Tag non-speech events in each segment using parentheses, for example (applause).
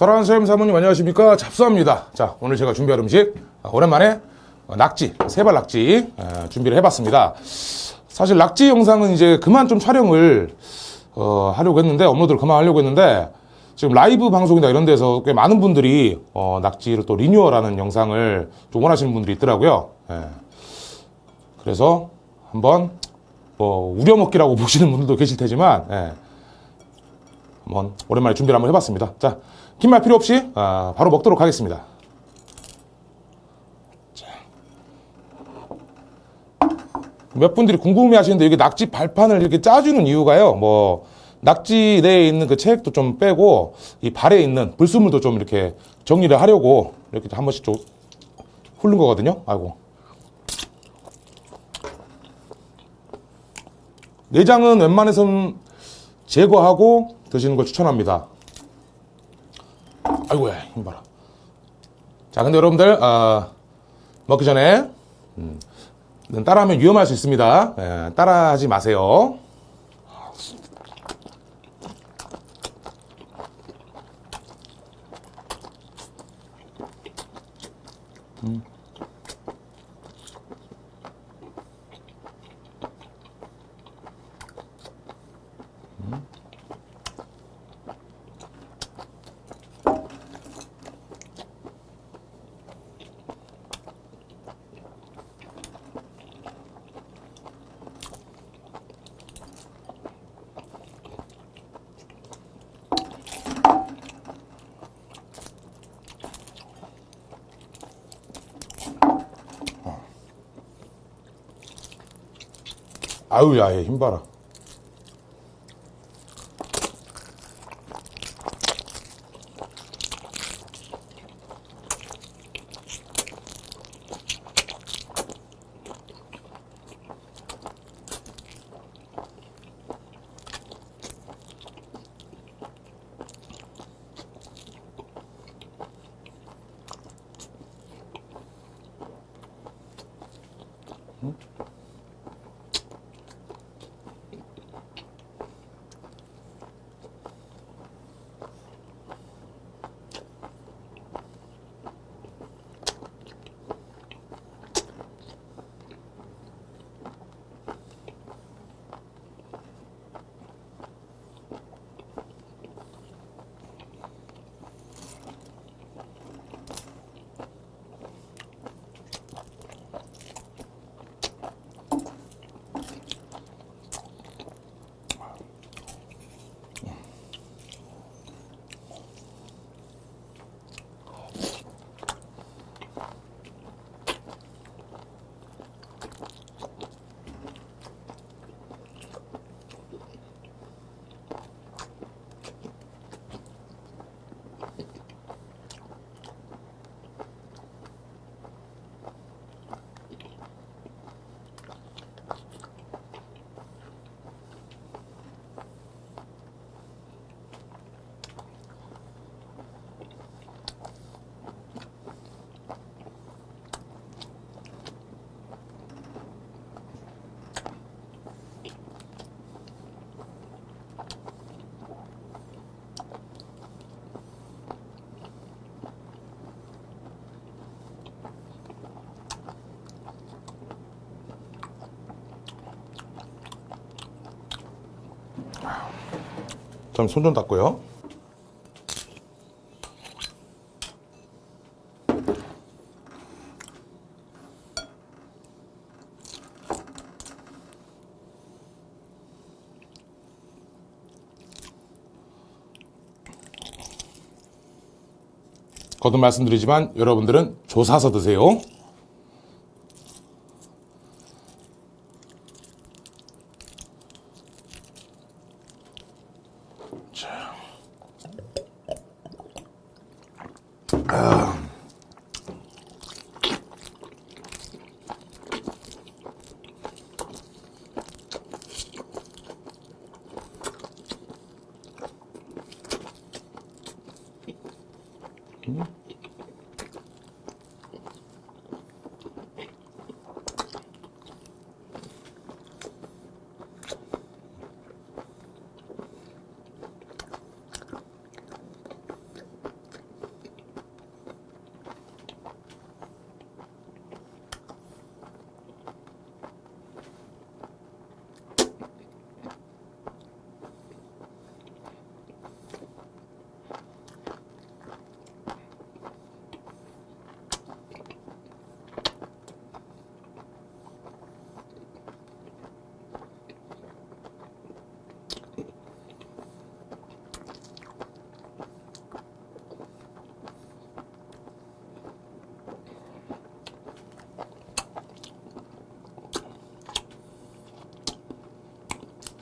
설한 선생님 사모님 안녕하십니까? 잡수합니다. 자 오늘 제가 준비할 음식 아, 오랜만에 어, 낙지 세발 낙지 에, 준비를 해봤습니다. 사실 낙지 영상은 이제 그만 좀 촬영을 어, 하려고 했는데 업로드를 그만 하려고 했는데 지금 라이브 방송이나 이런 데서 꽤 많은 분들이 어, 낙지를 또 리뉴얼하는 영상을 좀 원하시는 분들이 있더라고요. 예. 그래서 한번 뭐 우려먹기라고 (laughs) 보시는 분들도 계실 테지만 예. 한번 오랜만에 준비를 한번 해봤습니다. 자, 긴 말 필요 없이 아, 바로 먹도록 하겠습니다. 자. 몇 분들이 궁금해 하시는데 여기 낙지 발판을 이렇게 짜주는 이유가요. 뭐 낙지 내에 있는 그 체액도 좀 빼고 이 발에 있는 불순물도 좀 이렇게 정리를 하려고 이렇게 한 번씩 좀 훑는 거거든요. 아이고. 내장은 웬만해서는 제거하고 드시는 걸 추천합니다. 아이고야 힘 봐라. 자 근데 여러분들 아, 먹기 전에 음, 따라하면 위험할 수 있습니다. 예, 따라하지 마세요. 아유 야얘 힘 봐라. 좀손좀 닦고요. 거듭 말씀드리지만 여러분들은 조사서 드세요. much. Um.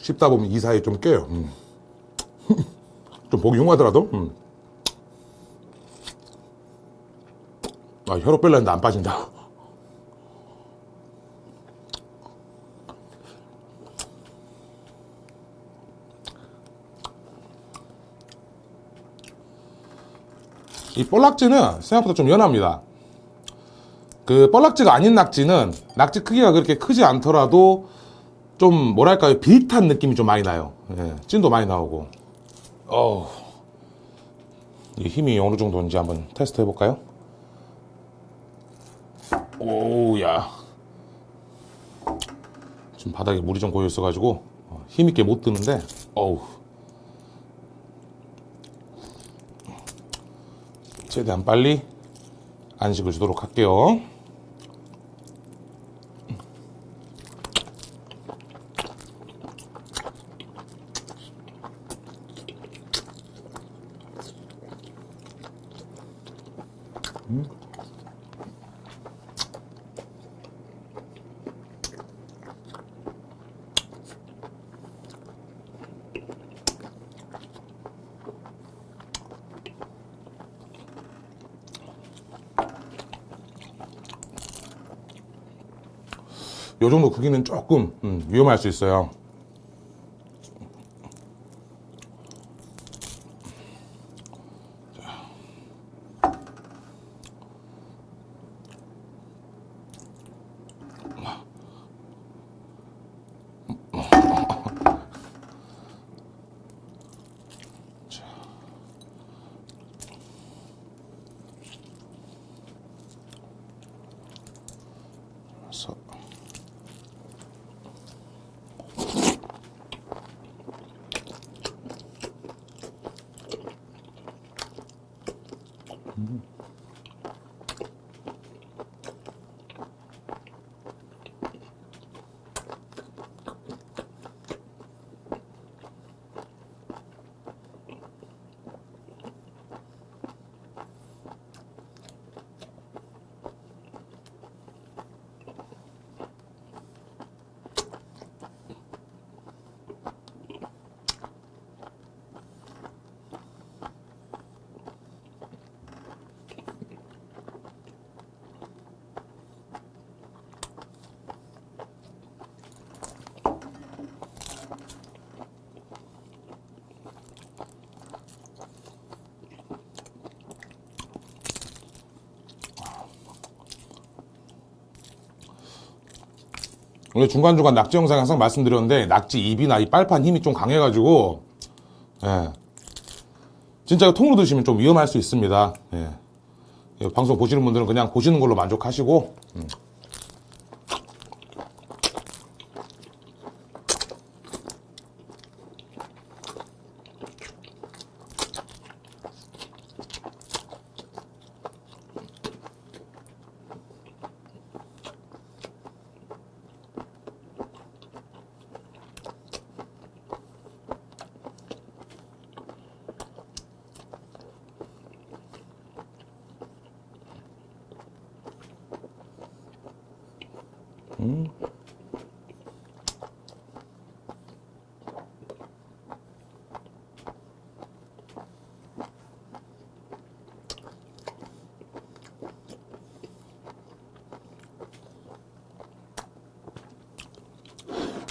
씹다 보면 이 사이에 좀 껴요. 음. (laughs) 좀 보기 흉하더라도. 음. 아, 혀로 뺄라 했는데 안 빠진다. 이 볼락지는 생각보다 좀 연합니다. 그 볼락지가 아닌 낙지는 낙지 크기가 그렇게 크지 않더라도 좀 뭐랄까요 비릿한 느낌이 좀 많이 나요. 예, 찐도 많이 나오고. 어우, 이 힘이 어느 정도인지 한번 테스트 해볼까요? 오야. 지금 바닥에 물이 좀 고여 있어가지고 어, 힘있게 못 드는데, 어우. 최대한 빨리 안식을 주도록 할게요. 요 정도 크기는 조금 음, 위험할 수 있어요. 오늘 중간중간 낙지 영상 항상 말씀드렸는데 낙지 입이나 이 빨판 힘이 좀 강해가지고 예. 진짜 통으로 드시면 좀 위험할 수 있습니다. 예. 이 방송 보시는 분들은 그냥 보시는 걸로 만족하시고 음.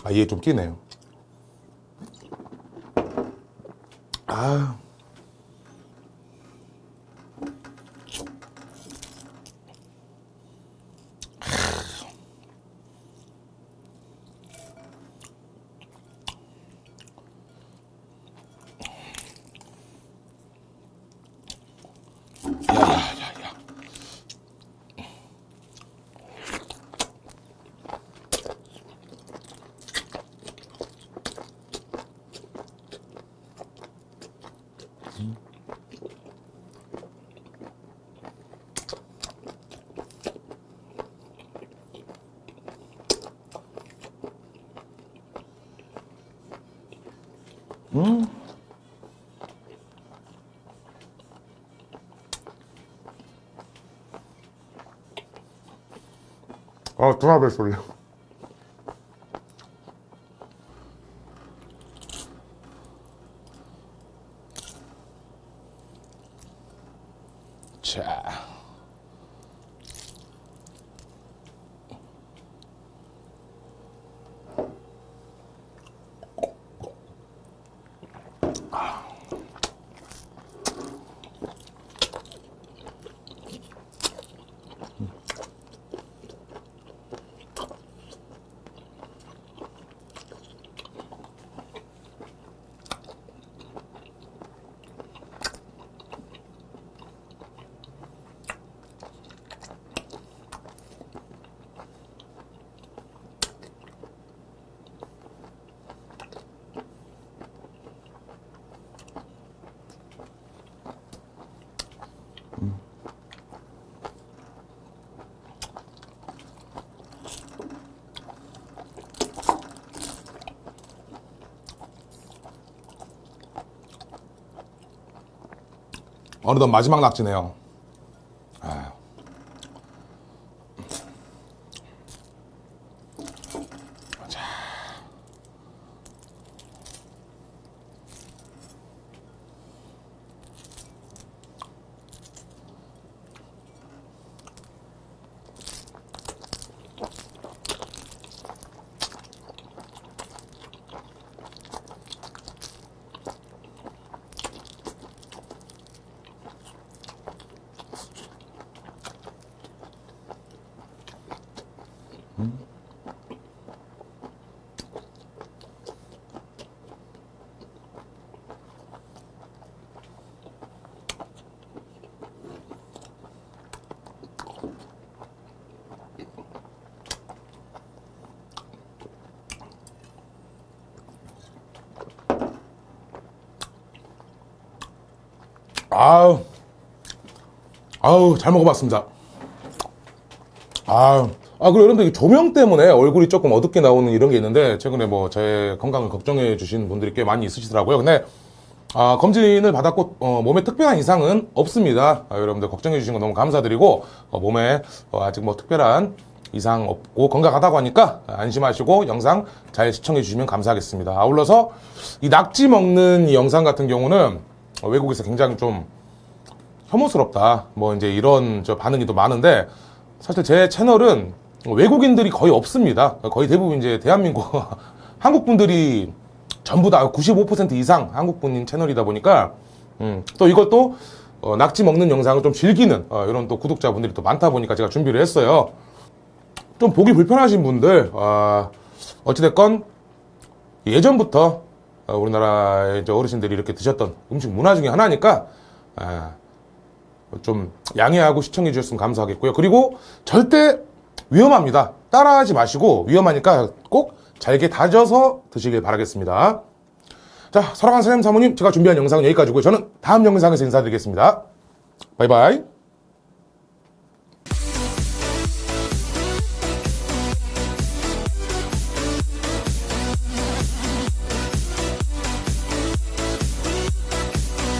아, 이게 좀 끼네요. 아. 아, 드라벨 소리. Ciao. 어느덧 마지막 낙지네요. 아우, 아우, 잘 먹어봤습니다. 아우, 아, 그리고 여러분들 이 조명 때문에 얼굴이 조금 어둡게 나오는 이런 게 있는데, 최근에 뭐 제 건강을 걱정해 주신 분들이 꽤 많이 있으시더라고요. 근데, 아, 검진을 받았고, 어, 몸에 특별한 이상은 없습니다. 아, 여러분들 걱정해 주신 거 너무 감사드리고, 어, 몸에 어, 아직 뭐 특별한 이상 없고 건강하다고 하니까 안심하시고 영상 잘 시청해 주시면 감사하겠습니다. 아울러서 이 낙지 먹는 이 영상 같은 경우는 어, 외국에서 굉장히 좀 혐오스럽다. 뭐 이제 이런 저 반응이 또 많은데 사실 제 채널은 외국인들이 거의 없습니다. 거의 대부분 이제 대한민국 (laughs) 한국 분들이 전부 다 95% 이상 한국 분인 채널이다 보니까 음, 또 이것도 어, 낙지 먹는 영상을 좀 즐기는 어, 이런 또 구독자분들이 또 많다 보니까 제가 준비를 했어요. 좀 보기 불편하신 분들 아, 어찌됐건 예전부터 어, 우리나라의 이제 어르신들이 이렇게 드셨던 음식 문화 중에 하나니까 아, 좀 양해하고 시청해 주셨으면 감사하겠고요. 그리고 절대 위험합니다. 따라하지 마시고 위험하니까 꼭 잘게 다져서 드시길 바라겠습니다. 자, 사랑하는 사장님 사모님, 제가 준비한 영상은 여기까지고요. 저는 다음 영상에서 인사드리겠습니다. 바이바이.